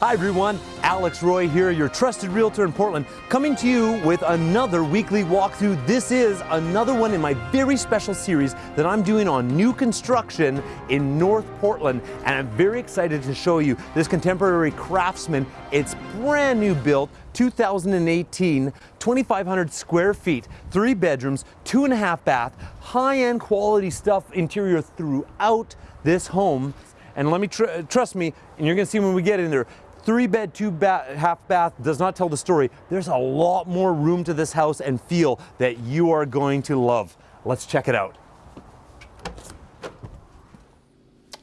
Hi everyone, Alex Roy here, your trusted realtor in Portland, coming to you with another weekly walkthrough. This is another one in my very special series that I'm doing on new construction in North Portland, and I'm very excited to show you this contemporary craftsman. It's brand new built, 2018, 2,500 square feet, three bedrooms, two and a half bath, high-end quality stuff interior throughout this home. And let me tr trust me, and you're gonna see when we get in there, three bed, two bath, half bath does not tell the story. There's a lot more room to this house and feel that you are going to love. Let's check it out.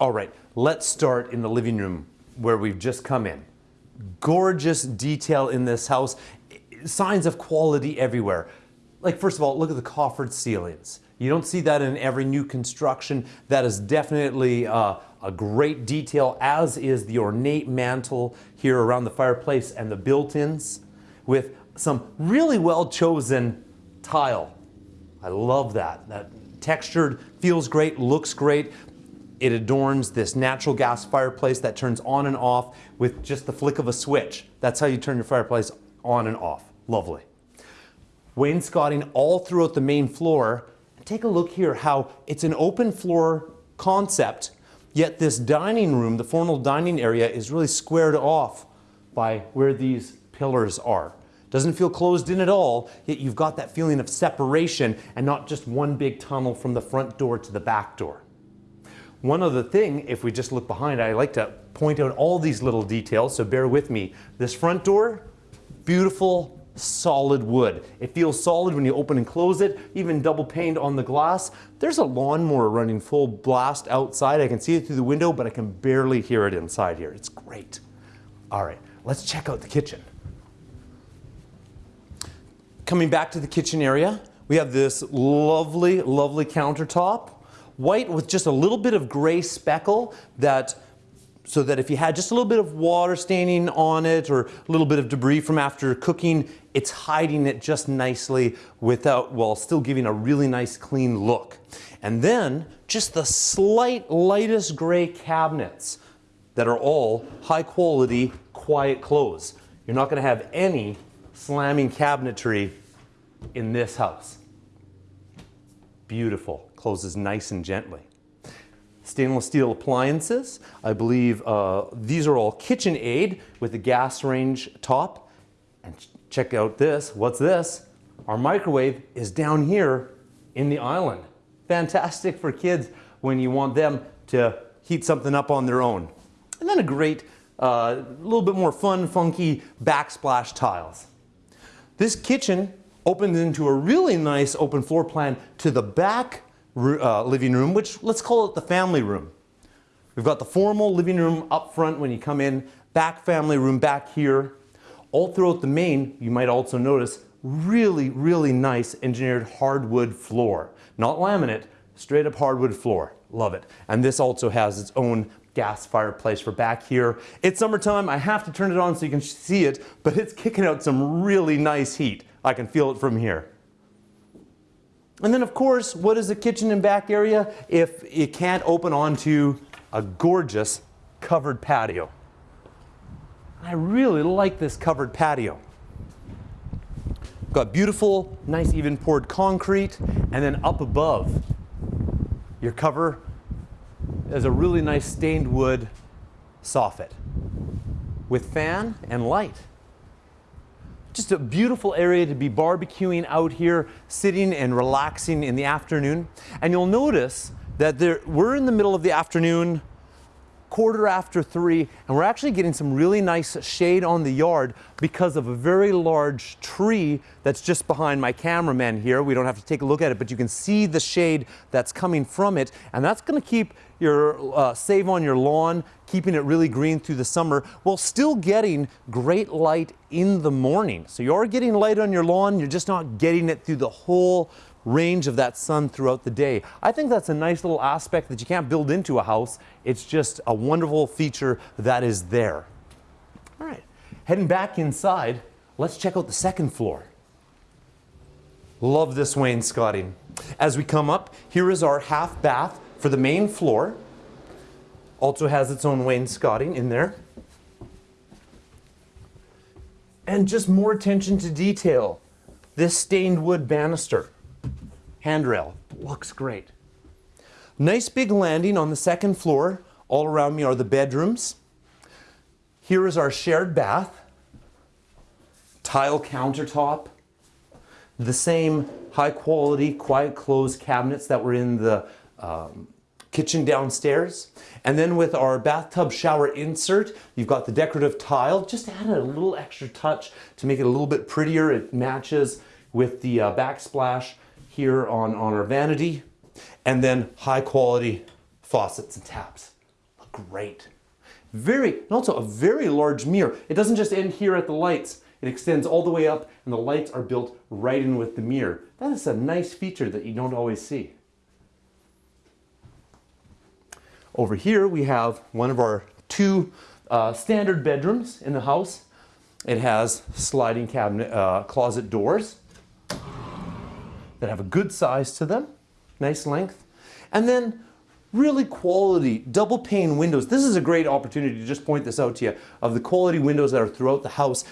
All right, let's start in the living room where we've just come in. Gorgeous detail in this house, signs of quality everywhere. Like first of all, look at the coffered ceilings. You don't see that in every new construction. That is definitely uh, a great detail, as is the ornate mantle here around the fireplace and the built-ins with some really well chosen tile. I love that. That textured, feels great, looks great. It adorns this natural gas fireplace that turns on and off with just the flick of a switch. That's how you turn your fireplace on and off. Lovely. Wainscoting all throughout the main floor. Take a look here how it's an open floor concept Yet this dining room, the formal dining area, is really squared off by where these pillars are. Doesn't feel closed in at all, yet you've got that feeling of separation and not just one big tunnel from the front door to the back door. One other thing, if we just look behind, I like to point out all these little details, so bear with me. This front door, beautiful solid wood. It feels solid when you open and close it, even double paned on the glass. There's a lawnmower running full blast outside. I can see it through the window, but I can barely hear it inside here. It's great. All right, let's check out the kitchen. Coming back to the kitchen area, we have this lovely, lovely countertop. White with just a little bit of gray speckle that so that if you had just a little bit of water staining on it or a little bit of debris from after cooking, it's hiding it just nicely without, while still giving a really nice clean look. And then just the slight lightest gray cabinets that are all high quality, quiet close. You're not gonna have any slamming cabinetry in this house. Beautiful, closes nice and gently stainless steel appliances. I believe uh, these are all KitchenAid with the gas range top. And check out this, what's this? Our microwave is down here in the island. Fantastic for kids when you want them to heat something up on their own. And then a great, a uh, little bit more fun, funky backsplash tiles. This kitchen opens into a really nice open floor plan to the back uh, living room, which let's call it the family room. We've got the formal living room up front when you come in, back family room back here. All throughout the main, you might also notice really, really nice engineered hardwood floor. Not laminate, straight up hardwood floor. Love it. And this also has its own gas fireplace for back here. It's summertime, I have to turn it on so you can see it, but it's kicking out some really nice heat. I can feel it from here. And then of course, what is the kitchen and back area if it can't open onto a gorgeous covered patio? I really like this covered patio. Got beautiful, nice even poured concrete, and then up above, your cover is a really nice stained wood soffit with fan and light. Just a beautiful area to be barbecuing out here, sitting and relaxing in the afternoon. And you'll notice that there, we're in the middle of the afternoon, quarter after three, and we're actually getting some really nice shade on the yard because of a very large tree that's just behind my cameraman here. We don't have to take a look at it, but you can see the shade that's coming from it, and that's gonna keep your, uh, save on your lawn, keeping it really green through the summer, while still getting great light in the morning. So you are getting light on your lawn, you're just not getting it through the whole range of that sun throughout the day. I think that's a nice little aspect that you can't build into a house. It's just a wonderful feature that is there. All right, heading back inside, let's check out the second floor. Love this wainscoting. As we come up, here is our half bath for the main floor. Also has its own wainscoting in there. And just more attention to detail. This stained wood banister, handrail, looks great. Nice big landing on the second floor. All around me are the bedrooms. Here is our shared bath, tile countertop, the same high quality, quiet close cabinets that were in the um, kitchen downstairs. And then with our bathtub shower insert, you've got the decorative tile, just add a little extra touch to make it a little bit prettier. It matches with the uh, backsplash here on, on our vanity. And then high quality faucets and taps. Look great. Very, and also a very large mirror. It doesn't just end here at the lights. It extends all the way up and the lights are built right in with the mirror. That is a nice feature that you don't always see. Over here we have one of our two uh, standard bedrooms in the house. It has sliding cabinet uh, closet doors that have a good size to them, nice length. And then really quality double pane windows. This is a great opportunity to just point this out to you of the quality windows that are throughout the house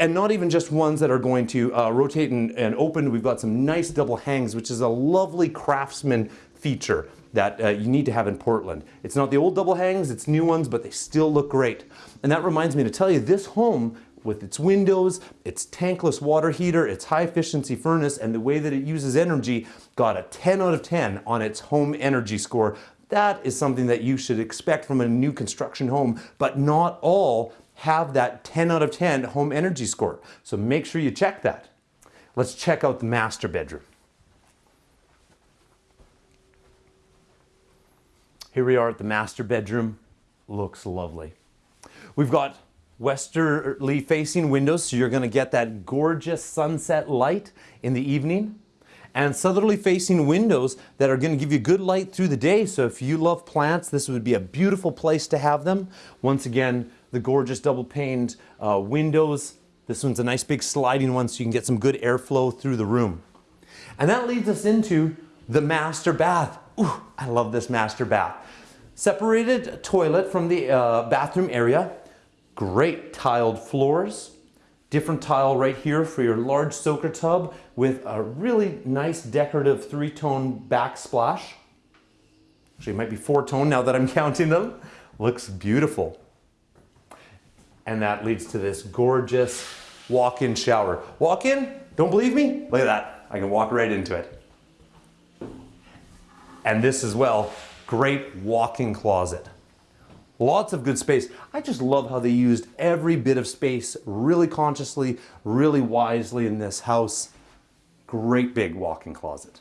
and not even just ones that are going to uh, rotate and, and, open. We've got some nice double hangs, which is a lovely craftsman feature that uh, you need to have in Portland. It's not the old double hangs, it's new ones, but they still look great. And that reminds me to tell you, this home with its windows, its tankless water heater, its high efficiency furnace, and the way that it uses energy, got a 10 out of 10 on its home energy score. That is something that you should expect from a new construction home, but not all have that 10 out of 10 home energy score. So make sure you check that. Let's check out the master bedroom. Here we are at the master bedroom. Looks lovely. We've got westerly facing windows, so you're gonna get that gorgeous sunset light in the evening. And southerly facing windows that are gonna give you good light through the day. So if you love plants, this would be a beautiful place to have them. Once again, the gorgeous double paned uh, windows. This one's a nice big sliding one so you can get some good airflow through the room. And that leads us into the master bath. Ooh, I love this master bath. Separated toilet from the uh, bathroom area. Great tiled floors. Different tile right here for your large soaker tub with a really nice decorative three-tone backsplash. Actually, it might be four-tone now that I'm counting them. Looks beautiful. And that leads to this gorgeous walk-in shower. Walk in, don't believe me? Look at that. I can walk right into it. And this as well, great walk-in closet. Lots of good space. I just love how they used every bit of space really consciously, really wisely in this house. Great big walk-in closet.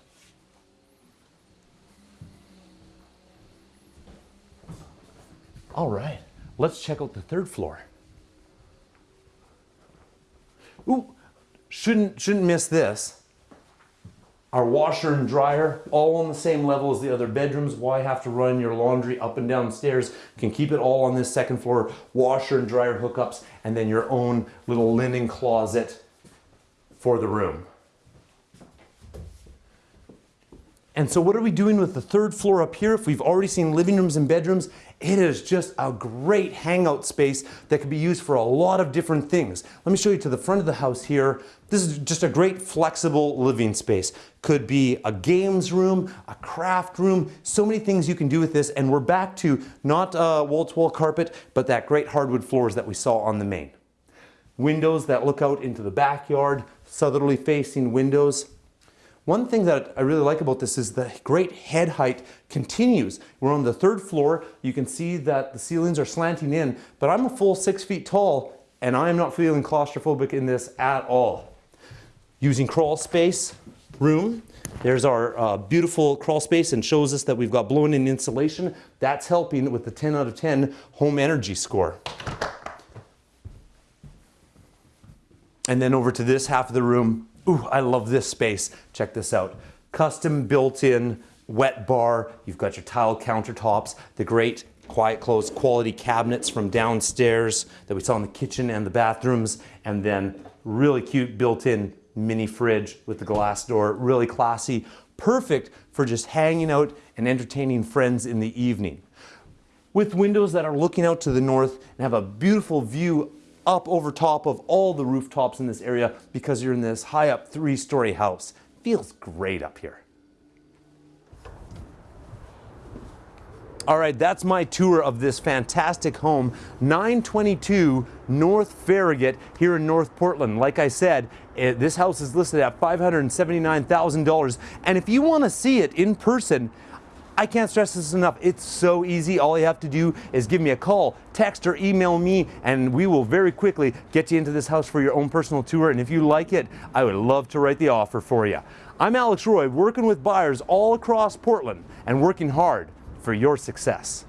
All right, let's check out the third floor. Ooh, shouldn't, shouldn't miss this. Our washer and dryer, all on the same level as the other bedrooms. Why have to run your laundry up and down stairs? can keep it all on this second floor. Washer and dryer hookups, and then your own little linen closet for the room. And so what are we doing with the third floor up here? If we've already seen living rooms and bedrooms, it is just a great hangout space that can be used for a lot of different things. Let me show you to the front of the house here. This is just a great flexible living space. Could be a games room, a craft room, so many things you can do with this. And we're back to not uh, wall-to-wall -wall carpet, but that great hardwood floors that we saw on the main. Windows that look out into the backyard, southerly facing windows. One thing that I really like about this is the great head height continues. We're on the third floor. You can see that the ceilings are slanting in, but I'm a full six feet tall and I am not feeling claustrophobic in this at all. Using crawl space room, there's our uh, beautiful crawl space and shows us that we've got blown in insulation. That's helping with the 10 out of 10 home energy score. And then over to this half of the room, Ooh, I love this space. Check this out. Custom built-in wet bar. You've got your tile countertops, the great quiet close quality cabinets from downstairs that we saw in the kitchen and the bathrooms, and then really cute built-in mini fridge with the glass door, really classy, perfect for just hanging out and entertaining friends in the evening. With windows that are looking out to the north and have a beautiful view up over top of all the rooftops in this area because you're in this high up three story house. Feels great up here. All right, that's my tour of this fantastic home, 922 North Farragut here in North Portland. Like I said, it, this house is listed at $579,000. And if you want to see it in person, I can't stress this enough. It's so easy. All you have to do is give me a call, text, or email me, and we will very quickly get you into this house for your own personal tour. And if you like it, I would love to write the offer for you. I'm Alex Roy, working with buyers all across Portland and working hard for your success.